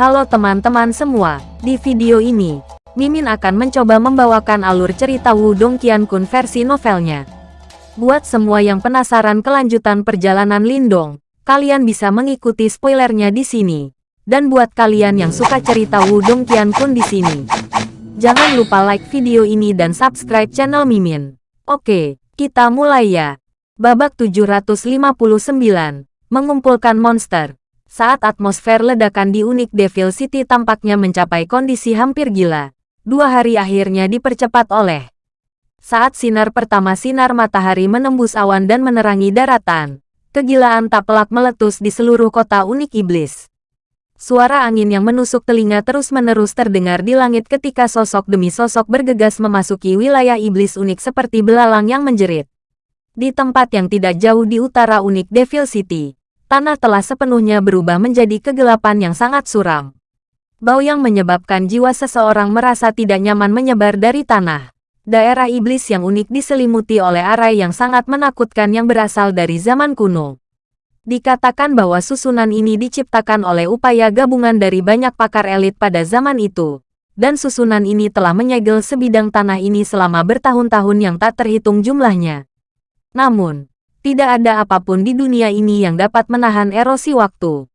Halo teman-teman semua, di video ini, Mimin akan mencoba membawakan alur cerita Wudong Qiankun versi novelnya. Buat semua yang penasaran kelanjutan perjalanan Lindong, kalian bisa mengikuti spoilernya di sini. Dan buat kalian yang suka cerita Wudong Qiankun di sini, jangan lupa like video ini dan subscribe channel Mimin. Oke, kita mulai ya. Babak 759, mengumpulkan monster. Saat atmosfer ledakan di Unik Devil City tampaknya mencapai kondisi hampir gila, dua hari akhirnya dipercepat oleh saat sinar pertama sinar matahari menembus awan dan menerangi daratan, kegilaan tak pelak meletus di seluruh kota Unik Iblis. Suara angin yang menusuk telinga terus-menerus terdengar di langit ketika sosok demi sosok bergegas memasuki wilayah iblis unik seperti belalang yang menjerit. Di tempat yang tidak jauh di utara Unik Devil City, tanah telah sepenuhnya berubah menjadi kegelapan yang sangat suram. Bau yang menyebabkan jiwa seseorang merasa tidak nyaman menyebar dari tanah. Daerah iblis yang unik diselimuti oleh arai yang sangat menakutkan yang berasal dari zaman kuno. Dikatakan bahwa susunan ini diciptakan oleh upaya gabungan dari banyak pakar elit pada zaman itu. Dan susunan ini telah menyegel sebidang tanah ini selama bertahun-tahun yang tak terhitung jumlahnya. Namun, tidak ada apa pun di dunia ini yang dapat menahan erosi waktu.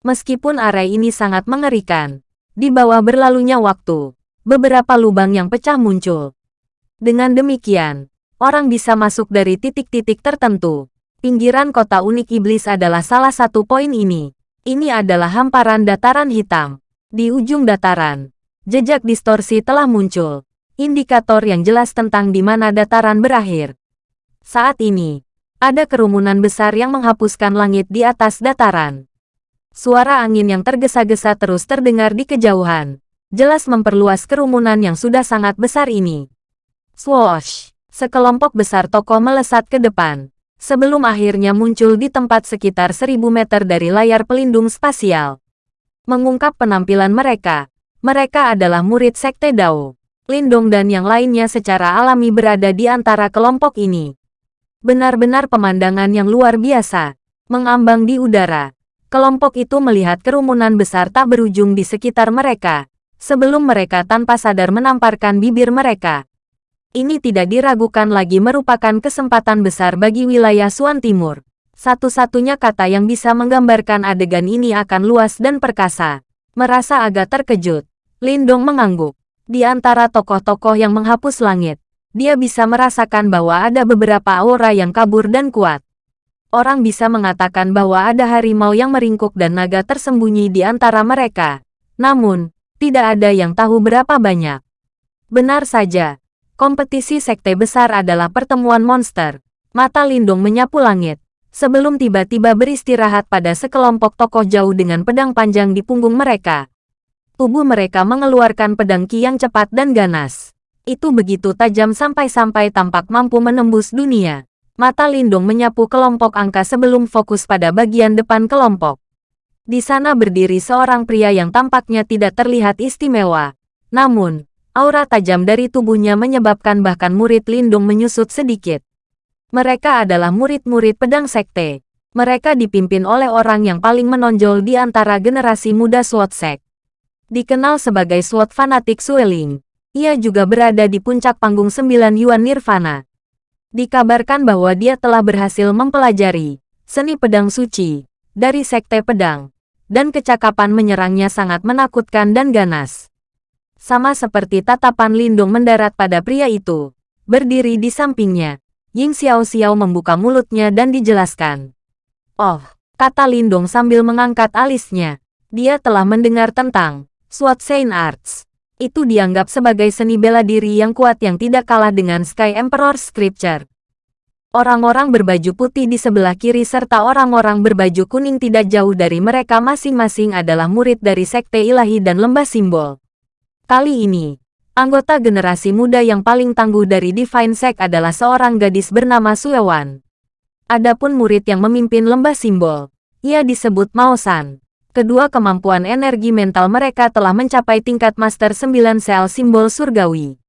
Meskipun area ini sangat mengerikan, di bawah berlalunya waktu, beberapa lubang yang pecah muncul. Dengan demikian, orang bisa masuk dari titik-titik tertentu. Pinggiran kota unik iblis adalah salah satu poin ini. Ini adalah hamparan dataran hitam. Di ujung dataran, jejak distorsi telah muncul. Indikator yang jelas tentang di mana dataran berakhir. Saat ini, ada kerumunan besar yang menghapuskan langit di atas dataran. Suara angin yang tergesa-gesa terus terdengar di kejauhan, jelas memperluas kerumunan yang sudah sangat besar ini. Swoosh! Sekelompok besar tokoh melesat ke depan, sebelum akhirnya muncul di tempat sekitar seribu meter dari layar pelindung spasial. Mengungkap penampilan mereka, mereka adalah murid Sekte Dao. Lindong dan yang lainnya secara alami berada di antara kelompok ini. Benar-benar pemandangan yang luar biasa. Mengambang di udara. Kelompok itu melihat kerumunan besar tak berujung di sekitar mereka. Sebelum mereka tanpa sadar menamparkan bibir mereka. Ini tidak diragukan lagi merupakan kesempatan besar bagi wilayah Suan Timur. Satu-satunya kata yang bisa menggambarkan adegan ini akan luas dan perkasa. Merasa agak terkejut. Lindong mengangguk. Di antara tokoh-tokoh yang menghapus langit, dia bisa merasakan bahwa ada beberapa aura yang kabur dan kuat. Orang bisa mengatakan bahwa ada harimau yang meringkuk dan naga tersembunyi di antara mereka. Namun, tidak ada yang tahu berapa banyak. Benar saja, kompetisi sekte besar adalah pertemuan monster. Mata Lindung menyapu langit, sebelum tiba-tiba beristirahat pada sekelompok tokoh jauh dengan pedang panjang di punggung mereka. Tubuh mereka mengeluarkan pedang ki yang cepat dan ganas itu begitu tajam sampai-sampai tampak mampu menembus dunia. Mata Lindung menyapu kelompok angka sebelum fokus pada bagian depan kelompok. Di sana berdiri seorang pria yang tampaknya tidak terlihat istimewa. Namun, aura tajam dari tubuhnya menyebabkan bahkan murid Lindung menyusut sedikit. Mereka adalah murid-murid pedang sekte. Mereka dipimpin oleh orang yang paling menonjol di antara generasi muda SWAT Sek. Dikenal sebagai SWAT fanatik Sueling. Ia juga berada di puncak panggung sembilan Yuan Nirvana. Dikabarkan bahwa dia telah berhasil mempelajari seni pedang suci dari sekte pedang, dan kecakapan menyerangnya sangat menakutkan dan ganas. Sama seperti tatapan Lindung mendarat pada pria itu, berdiri di sampingnya, Ying Xiao Xiao membuka mulutnya dan dijelaskan. Oh, kata Lindung sambil mengangkat alisnya, dia telah mendengar tentang Swat Saint Arts itu dianggap sebagai seni bela diri yang kuat yang tidak kalah dengan Sky Emperor Scripture. Orang-orang berbaju putih di sebelah kiri serta orang-orang berbaju kuning tidak jauh dari mereka masing-masing adalah murid dari Sekte Ilahi dan Lembah Simbol. Kali ini, anggota generasi muda yang paling tangguh dari Divine Sect adalah seorang gadis bernama Suewan. Adapun murid yang memimpin Lembah Simbol, ia disebut Maosan kedua kemampuan energi mental mereka telah mencapai tingkat Master 9 sel simbol surgawi.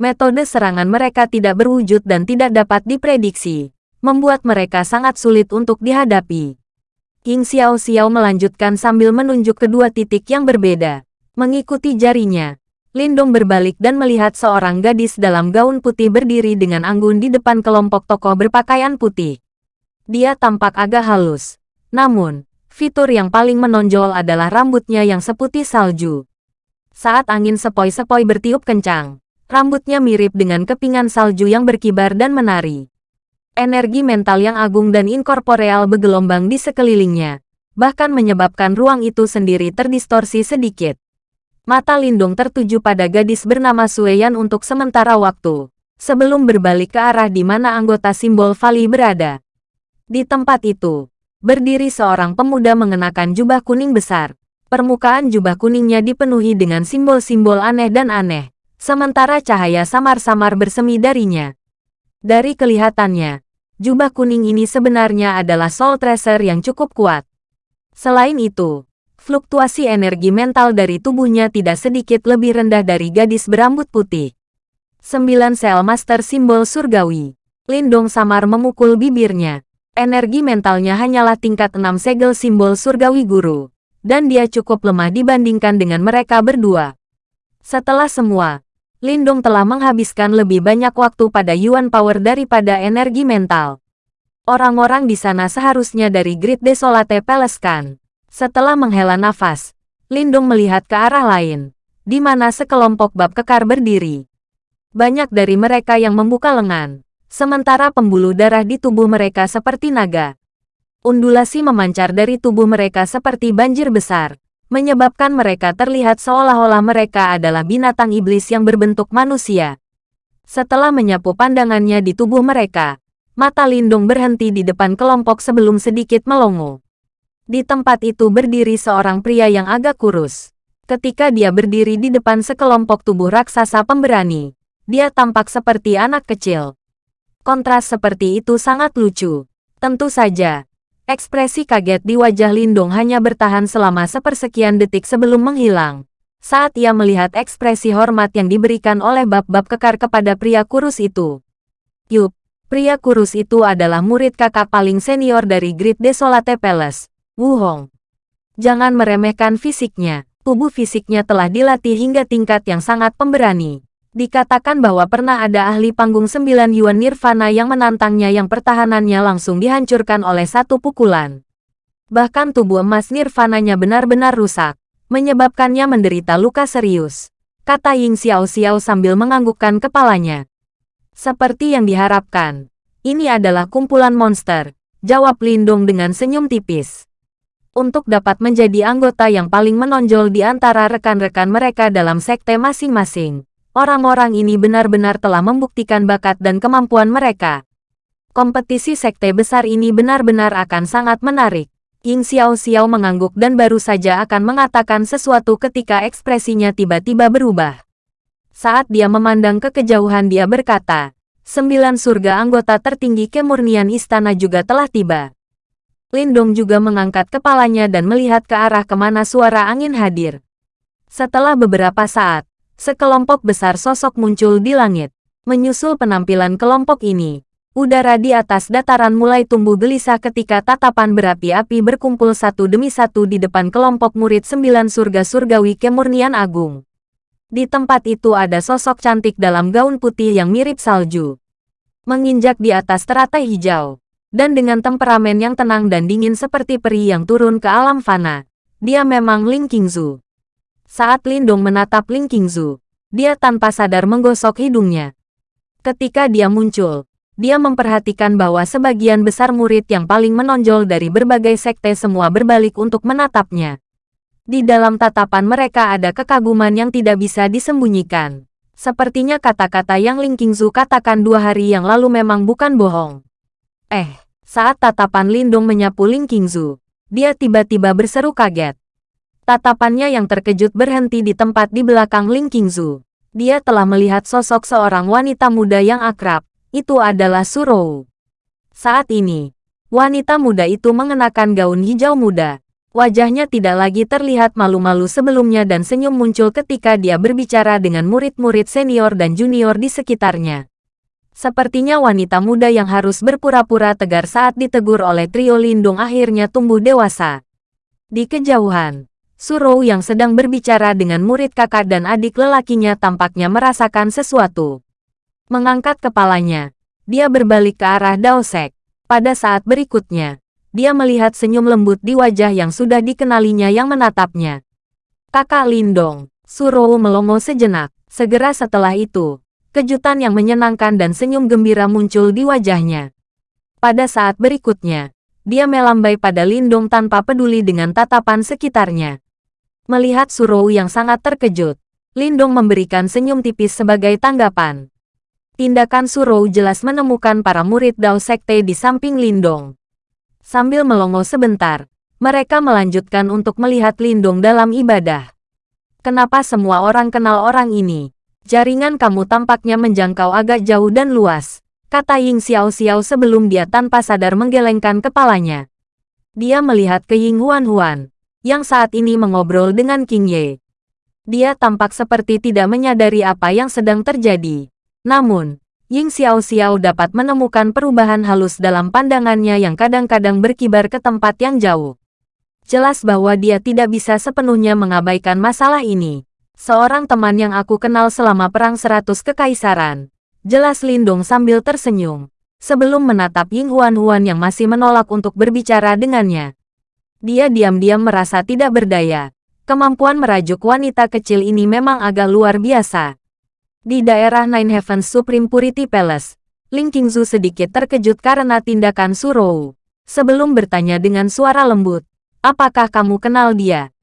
Metode serangan mereka tidak berwujud dan tidak dapat diprediksi, membuat mereka sangat sulit untuk dihadapi. King Xiao Xiao melanjutkan sambil menunjuk kedua titik yang berbeda. Mengikuti jarinya, Lindong berbalik dan melihat seorang gadis dalam gaun putih berdiri dengan anggun di depan kelompok tokoh berpakaian putih. Dia tampak agak halus. Namun, fitur yang paling menonjol adalah rambutnya yang seputih salju. Saat angin sepoi-sepoi bertiup kencang, rambutnya mirip dengan kepingan salju yang berkibar dan menari. Energi mental yang agung dan inkorporeal bergelombang di sekelilingnya, bahkan menyebabkan ruang itu sendiri terdistorsi sedikit. Mata Lindung tertuju pada gadis bernama Sueyan untuk sementara waktu, sebelum berbalik ke arah di mana anggota simbol Vali berada. Di tempat itu, berdiri seorang pemuda mengenakan jubah kuning besar. Permukaan jubah kuningnya dipenuhi dengan simbol-simbol aneh dan aneh, sementara cahaya samar-samar bersemi darinya. Dari kelihatannya, jubah kuning ini sebenarnya adalah soul tracer yang cukup kuat. Selain itu, fluktuasi energi mental dari tubuhnya tidak sedikit lebih rendah dari gadis berambut putih. Sembilan sel master simbol surgawi. Lindong samar memukul bibirnya. Energi mentalnya hanyalah tingkat enam segel simbol surgawi guru. Dan dia cukup lemah dibandingkan dengan mereka berdua. Setelah semua, Lindung telah menghabiskan lebih banyak waktu pada Yuan Power daripada energi mental. Orang-orang di sana seharusnya dari Grid Desolate Palace kan. Setelah menghela nafas, Lindung melihat ke arah lain, di mana sekelompok bab kekar berdiri. Banyak dari mereka yang membuka lengan, sementara pembuluh darah di tubuh mereka seperti naga. Undulasi memancar dari tubuh mereka seperti banjir besar, menyebabkan mereka terlihat seolah-olah mereka adalah binatang iblis yang berbentuk manusia. Setelah menyapu pandangannya di tubuh mereka, mata Lindung berhenti di depan kelompok sebelum sedikit melongo. Di tempat itu berdiri seorang pria yang agak kurus. Ketika dia berdiri di depan sekelompok tubuh raksasa pemberani, dia tampak seperti anak kecil. Kontras seperti itu sangat lucu. Tentu saja, Ekspresi kaget di wajah Lindong hanya bertahan selama sepersekian detik sebelum menghilang. Saat ia melihat ekspresi hormat yang diberikan oleh bab-bab kekar kepada pria kurus itu. Yup, pria kurus itu adalah murid kakak paling senior dari Great Desolate Palace, Wu Hong. Jangan meremehkan fisiknya, tubuh fisiknya telah dilatih hingga tingkat yang sangat pemberani. Dikatakan bahwa pernah ada ahli panggung sembilan Yuan Nirvana yang menantangnya yang pertahanannya langsung dihancurkan oleh satu pukulan. Bahkan tubuh emas Nirvananya benar-benar rusak, menyebabkannya menderita luka serius. Kata Ying Xiao Xiao sambil menganggukkan kepalanya. Seperti yang diharapkan. Ini adalah kumpulan monster, jawab Lindung dengan senyum tipis. Untuk dapat menjadi anggota yang paling menonjol di antara rekan-rekan mereka dalam sekte masing-masing Orang-orang ini benar-benar telah membuktikan bakat dan kemampuan mereka. Kompetisi sekte besar ini benar-benar akan sangat menarik. Ying Xiao Xiao mengangguk dan baru saja akan mengatakan sesuatu ketika ekspresinya tiba-tiba berubah. Saat dia memandang ke kejauhan dia berkata, sembilan surga anggota tertinggi kemurnian istana juga telah tiba. Lindong juga mengangkat kepalanya dan melihat ke arah ke mana suara angin hadir. Setelah beberapa saat, sekelompok besar sosok muncul di langit. Menyusul penampilan kelompok ini, udara di atas dataran mulai tumbuh gelisah ketika tatapan berapi-api berkumpul satu demi satu di depan kelompok murid sembilan surga surgawi kemurnian agung. Di tempat itu ada sosok cantik dalam gaun putih yang mirip salju. Menginjak di atas teratai hijau. Dan dengan temperamen yang tenang dan dingin seperti peri yang turun ke alam fana. Dia memang Ling Qingzu. Saat Lindong menatap Ling Qingzu, dia tanpa sadar menggosok hidungnya. Ketika dia muncul, dia memperhatikan bahwa sebagian besar murid yang paling menonjol dari berbagai sekte semua berbalik untuk menatapnya. Di dalam tatapan mereka ada kekaguman yang tidak bisa disembunyikan. Sepertinya kata-kata yang Ling Qingzu katakan dua hari yang lalu memang bukan bohong. Eh, saat tatapan Lindong menyapu Ling Qingzu, dia tiba-tiba berseru kaget. Tatapannya yang terkejut berhenti di tempat di belakang Ling Qingzu. Dia telah melihat sosok seorang wanita muda yang akrab. Itu adalah Surou. Saat ini, wanita muda itu mengenakan gaun hijau muda. Wajahnya tidak lagi terlihat malu-malu sebelumnya dan senyum muncul ketika dia berbicara dengan murid-murid senior dan junior di sekitarnya. Sepertinya wanita muda yang harus berpura-pura tegar saat ditegur oleh trio Lindung akhirnya tumbuh dewasa. Di kejauhan, Surou yang sedang berbicara dengan murid kakak dan adik lelakinya tampaknya merasakan sesuatu. Mengangkat kepalanya, dia berbalik ke arah Daosek. Pada saat berikutnya, dia melihat senyum lembut di wajah yang sudah dikenalinya yang menatapnya. Kakak Lindong, Surou melongo sejenak. Segera setelah itu, kejutan yang menyenangkan dan senyum gembira muncul di wajahnya. Pada saat berikutnya, dia melambai pada Lindong tanpa peduli dengan tatapan sekitarnya. Melihat Surou yang sangat terkejut, Lindong memberikan senyum tipis sebagai tanggapan. Tindakan Surou jelas menemukan para murid Dao Sekte di samping Lindong. Sambil melongo sebentar, mereka melanjutkan untuk melihat Lindong dalam ibadah. Kenapa semua orang kenal orang ini? Jaringan kamu tampaknya menjangkau agak jauh dan luas, kata Ying Xiao Xiao sebelum dia tanpa sadar menggelengkan kepalanya. Dia melihat ke Ying Huan Huan, yang saat ini mengobrol dengan King Ye. Dia tampak seperti tidak menyadari apa yang sedang terjadi. Namun, Ying Xiao Xiao dapat menemukan perubahan halus dalam pandangannya yang kadang-kadang berkibar ke tempat yang jauh. Jelas bahwa dia tidak bisa sepenuhnya mengabaikan masalah ini. Seorang teman yang aku kenal selama Perang Seratus Kekaisaran. Jelas Lindung sambil tersenyum. Sebelum menatap Ying Huan Huan yang masih menolak untuk berbicara dengannya. Dia diam-diam merasa tidak berdaya. Kemampuan merajuk wanita kecil ini memang agak luar biasa. Di daerah Nine Heavens Supreme Purity Palace, Ling Qingzu sedikit terkejut karena tindakan Surou. Sebelum bertanya dengan suara lembut, apakah kamu kenal dia?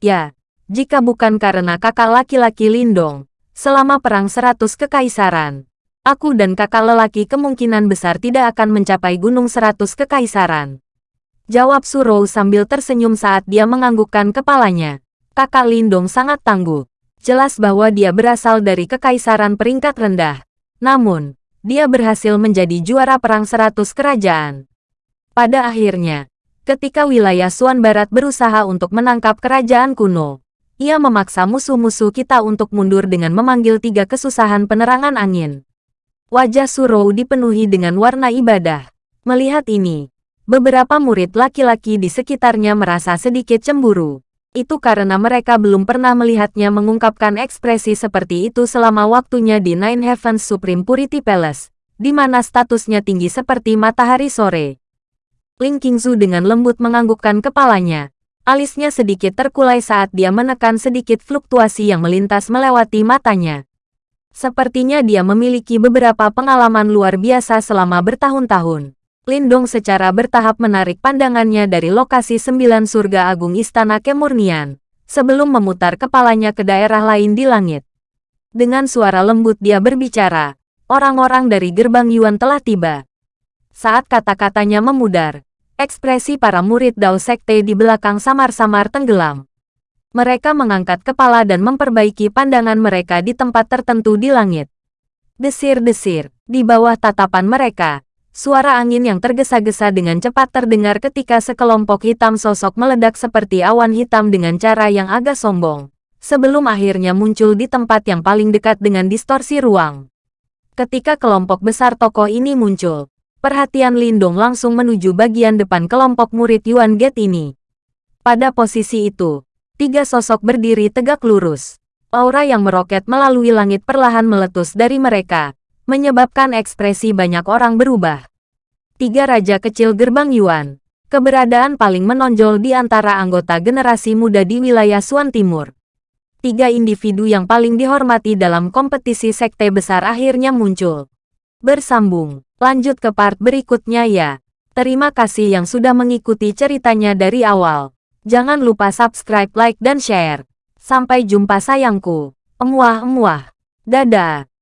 Ya, jika bukan karena kakak laki-laki Lindong, selama Perang Seratus Kekaisaran, aku dan kakak lelaki kemungkinan besar tidak akan mencapai Gunung Seratus Kekaisaran. Jawab Surou sambil tersenyum saat dia menganggukkan kepalanya. Kakak Lindong sangat tangguh. Jelas bahwa dia berasal dari kekaisaran peringkat rendah. Namun, dia berhasil menjadi juara perang seratus kerajaan. Pada akhirnya, ketika wilayah Suan Barat berusaha untuk menangkap kerajaan kuno, ia memaksa musuh-musuh kita untuk mundur dengan memanggil tiga kesusahan penerangan angin. Wajah Surou dipenuhi dengan warna ibadah. Melihat ini, Beberapa murid laki-laki di sekitarnya merasa sedikit cemburu. Itu karena mereka belum pernah melihatnya mengungkapkan ekspresi seperti itu selama waktunya di Nine Heavens Supreme Purity Palace, di mana statusnya tinggi seperti matahari sore. Ling Qingzu dengan lembut menganggukkan kepalanya. Alisnya sedikit terkulai saat dia menekan sedikit fluktuasi yang melintas melewati matanya. Sepertinya dia memiliki beberapa pengalaman luar biasa selama bertahun-tahun. Lindong secara bertahap menarik pandangannya dari lokasi sembilan surga agung Istana Kemurnian, sebelum memutar kepalanya ke daerah lain di langit. Dengan suara lembut dia berbicara, orang-orang dari gerbang Yuan telah tiba. Saat kata-katanya memudar, ekspresi para murid Dao Sekte di belakang samar-samar tenggelam. Mereka mengangkat kepala dan memperbaiki pandangan mereka di tempat tertentu di langit. Desir-desir, di bawah tatapan mereka, Suara angin yang tergesa-gesa dengan cepat terdengar ketika sekelompok hitam sosok meledak seperti awan hitam dengan cara yang agak sombong. Sebelum akhirnya muncul di tempat yang paling dekat dengan distorsi ruang. Ketika kelompok besar tokoh ini muncul, perhatian Lindong langsung menuju bagian depan kelompok murid Yuan Gate ini. Pada posisi itu, tiga sosok berdiri tegak lurus. Aura yang meroket melalui langit perlahan meletus dari mereka, menyebabkan ekspresi banyak orang berubah. Tiga Raja Kecil Gerbang Yuan, keberadaan paling menonjol di antara anggota generasi muda di wilayah Suan Timur. Tiga individu yang paling dihormati dalam kompetisi sekte besar akhirnya muncul. Bersambung, lanjut ke part berikutnya ya. Terima kasih yang sudah mengikuti ceritanya dari awal. Jangan lupa subscribe, like, dan share. Sampai jumpa sayangku. Emuah-emuah. Dadah.